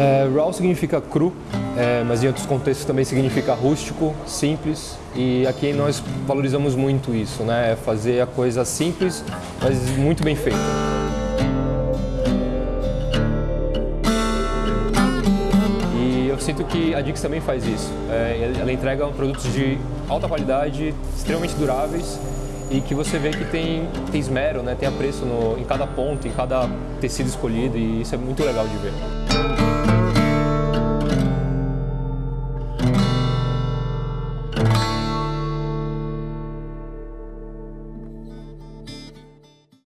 É, raw significa cru, é, mas em outros contextos também significa rústico, simples. E aqui nós valorizamos muito isso, né? É fazer a coisa simples, mas muito bem feita. E eu sinto que a Dix também faz isso. É, ela entrega produtos de alta qualidade, extremamente duráveis e que você vê que tem, tem esmero, né? tem apreço no, em cada ponto, em cada tecido escolhido e isso é muito legal de ver.